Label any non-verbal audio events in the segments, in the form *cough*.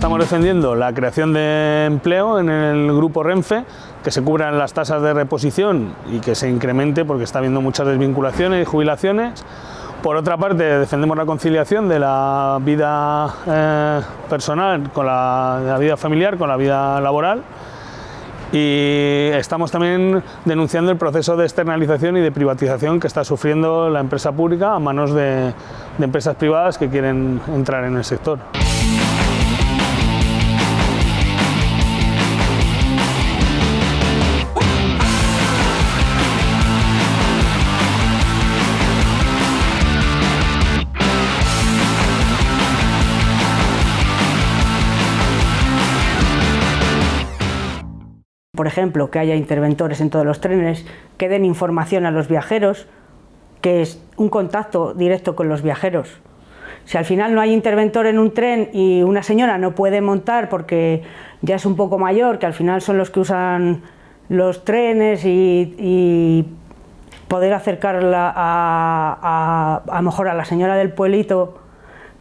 estamos defendiendo la creación de empleo en el grupo Renfe, que se cubran las tasas de reposición y que se incremente porque está habiendo muchas desvinculaciones y jubilaciones. Por otra parte, defendemos la conciliación de la vida eh, personal con la, vida familiar, con la vida laboral y estamos también denunciando el proceso de externalización y de privatización que está sufriendo la empresa pública a manos de empresas privadas que quieren entrar en el sector. Por ejemplo, que haya interventores en todos los trenes, que den información a los viajeros, que es un contacto directo con los viajeros. Si al final no hay interventor en un tren y una señora no puede montar porque ya es un poco mayor, que al final son los que usan los trenes y, y poder acercarla a, a, a, mejor a la señora del pueblito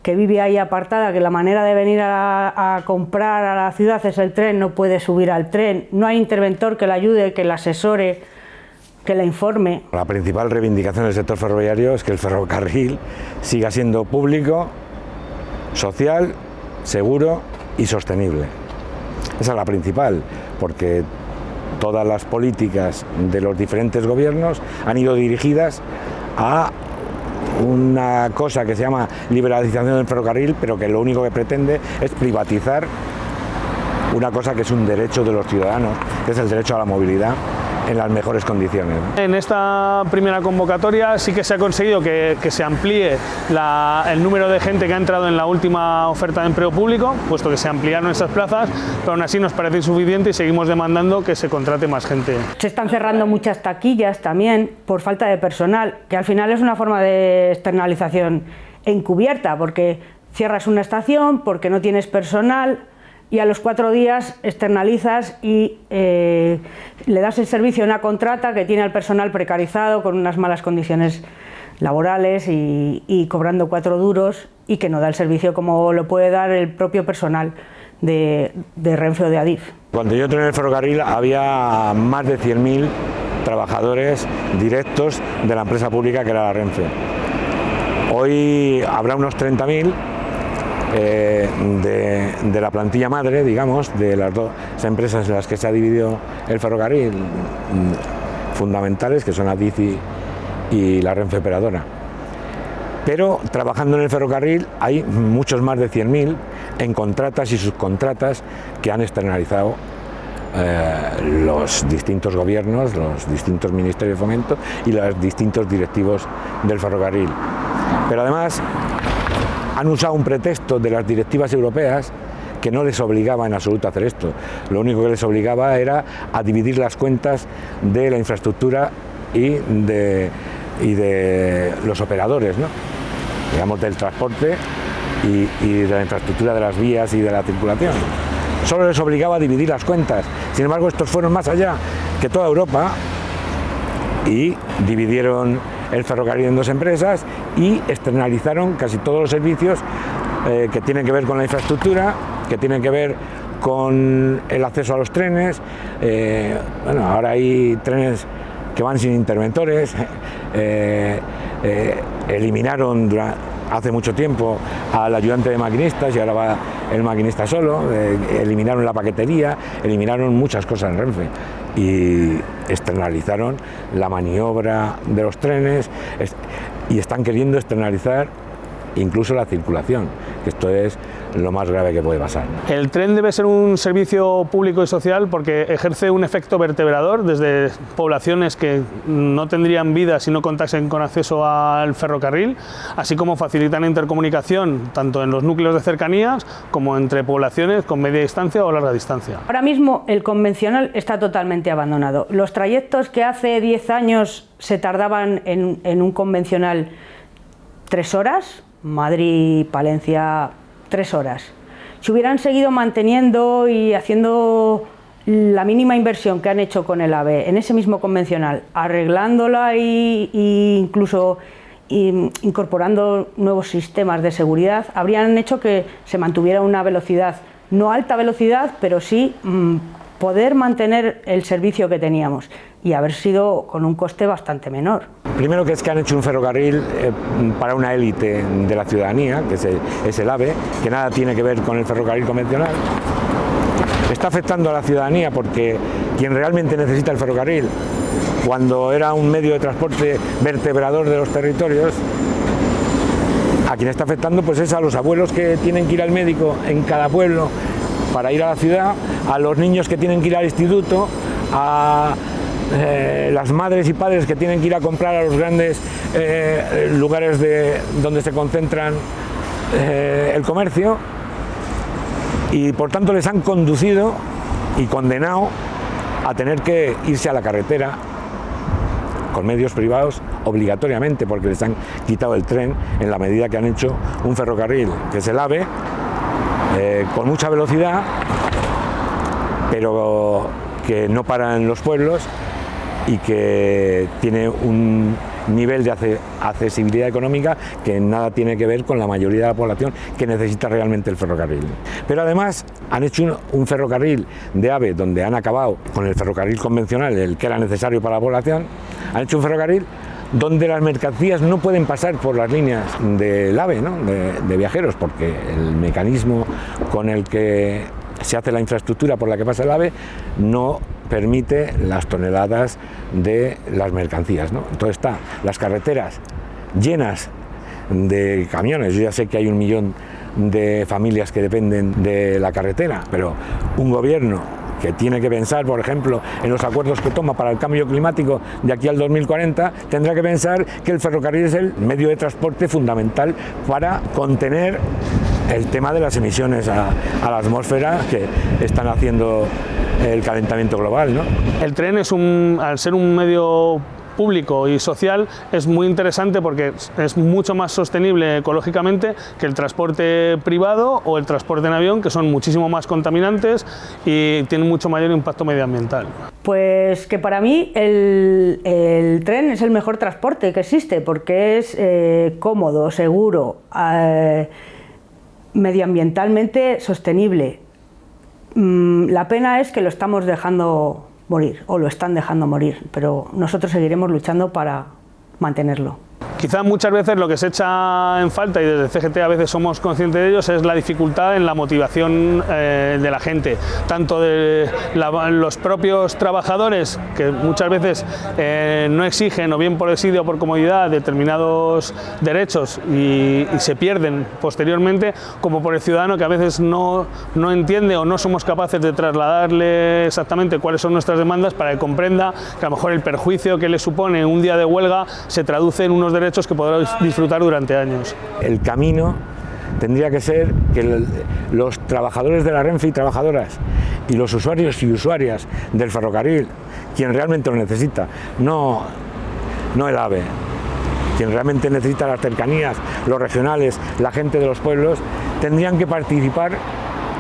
que vive ahí apartada, que la manera de venir a, comprar a la ciudad es el tren, no puede subir al tren, no hay interventor que la ayude, que la asesore, que la informe. La principal reivindicación del sector ferroviario es que el ferrocarril siga siendo público, social, seguro y sostenible. Esa es la principal, porque todas las políticas de los diferentes gobiernos han ido dirigidas a una cosa que se llama liberalización del ferrocarril, pero que lo único que pretende es privatizar una cosa que es un derecho de los ciudadanos, que es el derecho a la movilidad en las mejores condiciones. En esta primera convocatoria sí que se ha conseguido que, que se amplíe la, el número de gente que ha entrado en la última oferta de empleo público, puesto que se ampliaron esas plazas, pero aún así nos parece insuficiente y seguimos demandando que se contrate más gente. Se están cerrando muchas taquillas también por falta de personal, que al final es una forma de externalización encubierta, porque cierras una estación, porque no tienes personal, y a los cuatro días externalizas y eh, le das el servicio a una contrata que tiene al personal precarizado con unas malas condiciones laborales y, y, cobrando cuatro duros y que no da el servicio como lo puede dar el propio personal de, de Renfe de Adif. Cuando yo entré en el ferrocarril había más de 100.000 trabajadores directos de la empresa pública que era la Renfe. Hoy habrá unos 30.000 eh, de, la plantilla madre, digamos, de las dos empresas en las que se ha dividido el ferrocarril, mm, fundamentales, que son Adif y, y la Renfe Operadora. Pero trabajando en el ferrocarril hay muchos más de 100.000 en contratas y subcontratas que han externalizado eh, los distintos gobiernos, los distintos ministerios de fomento y los distintos directivos del ferrocarril. Pero además han usado un pretexto de las directivas europeas que no les obligaba en absoluto a hacer esto. Lo único que les obligaba era a dividir las cuentas de la infraestructura y de, los operadores, ¿no? digamos del transporte y, y de la infraestructura de las vías y de la circulación. Solo les obligaba a dividir las cuentas. Sin embargo, estos fueron más allá que toda Europa y dividieron el ferrocarril en dos empresas y externalizaron casi todos los servicios eh, que tienen que ver con la infraestructura, que tienen que ver con el acceso a los trenes. Eh, bueno, ahora hay trenes que van sin interventores, *laughs* eh, eliminaron hace mucho tiempo al ayudante de maquinistas y ahora va el maquinista solo, eh, eliminaron la paquetería, eliminaron muchas cosas en Renfe y externalizaron la maniobra de los trenes y están queriendo externalizar incluso la circulación, que esto es lo más grave que puede pasar. El tren debe ser un servicio público y social porque ejerce un efecto vertebrador desde poblaciones que no tendrían vida si no contasen con acceso al ferrocarril, así como facilitan intercomunicación tanto en los núcleos de cercanías como entre poblaciones con media distancia o larga distancia. Ahora mismo el convencional está totalmente abandonado. Los trayectos que hace 10 años se tardaban en, en un convencional tres horas, Madrid-Palencia tres horas. Si hubieran seguido manteniendo y haciendo la mínima inversión que han hecho con el AVE en ese mismo convencional, arreglándola e incluso incorporando nuevos sistemas de seguridad, habrían hecho que se mantuviera una velocidad no alta velocidad, pero sí mm, poder mantener el servicio que teníamos y haber sido con un coste bastante menor. Primero que es que han hecho un ferrocarril eh, para una élite de la ciudadanía, que es el, es el AVE, que nada tiene que ver con el ferrocarril convencional. Está afectando a la ciudadanía porque quien realmente necesita el ferrocarril, cuando era un medio de transporte vertebrador de los territorios, a quien está afectando pues es a los abuelos que tienen que ir al médico en cada pueblo para ir a la ciudad, a los niños que tienen que ir al instituto, a eh, las madres y padres que tienen que ir a comprar a los grandes eh, lugares de, donde se concentran eh, el comercio. Y por tanto les han conducido y condenado a tener que irse a la carretera con medios privados obligatoriamente porque les han quitado el tren en la medida que han hecho un ferrocarril que es el AVE con mucha velocidad pero que no para en los pueblos y que tiene un nivel de accesibilidad económica que nada tiene que ver con la mayoría de la población que necesita realmente el ferrocarril. Pero además han hecho un, ferrocarril de AVE donde han acabado con el ferrocarril convencional, el que era necesario para la población, han hecho un ferrocarril donde las mercancías no pueden pasar por las líneas del AVE, de, de viajeros, porque el mecanismo con el que se hace la infraestructura por la que pasa el AVE no permite las toneladas de las mercancías. ¿no? Entonces está las carreteras llenas de camiones, yo ya sé que hay un millón de familias que dependen de la carretera, pero un gobierno que tiene que pensar, por ejemplo, en los acuerdos que toma para el cambio climático de aquí al 2040, tendrá que pensar que el ferrocarril es el medio de transporte fundamental para contener el tema de las emisiones a, la atmósfera que están haciendo el calentamiento global. ¿no? El tren es un, al ser un medio público y social es muy interesante porque es mucho más sostenible ecológicamente que el transporte privado o el transporte en avión, que son muchísimo más contaminantes y tienen mucho mayor impacto medioambiental. Pues que para mí el, tren es el mejor transporte que existe porque es eh, cómodo, seguro, eh, medioambientalmente sostenible. Mm, la pena es que lo estamos dejando morir, o lo están dejando morir, pero nosotros seguiremos luchando para mantenerlo. Quizá muchas veces lo que se echa en falta, y desde CGT a veces somos conscientes de ellos, es la dificultad en la motivación eh, de la gente, tanto de los propios trabajadores, que muchas veces eh, no exigen, o bien por desidio o por comodidad, determinados derechos y, se pierden posteriormente, como por el ciudadano que a veces no, no entiende o no somos capaces de trasladarle exactamente cuáles son nuestras demandas para que comprenda que a lo mejor el perjuicio que le supone un día de huelga se traduce en unos derechos que podrá disfrutar durante años. El camino tendría que ser que los trabajadores de la Renfe y trabajadoras y los usuarios y usuarias del ferrocarril, quien realmente lo necesita, no, no el AVE, quien realmente necesita las cercanías, los regionales, la gente de los pueblos, tendrían que participar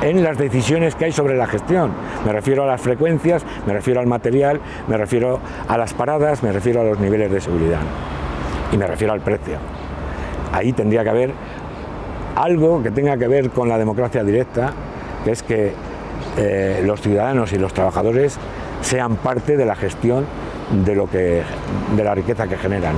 en las decisiones que hay sobre la gestión. Me refiero a las frecuencias, me refiero al material, me refiero a las paradas, me refiero a los niveles de seguridad y me refiero al precio. Ahí tendría que haber algo que tenga que ver con la democracia directa, que es que eh, los ciudadanos y los trabajadores sean parte de la gestión de, lo que, de la riqueza que generan.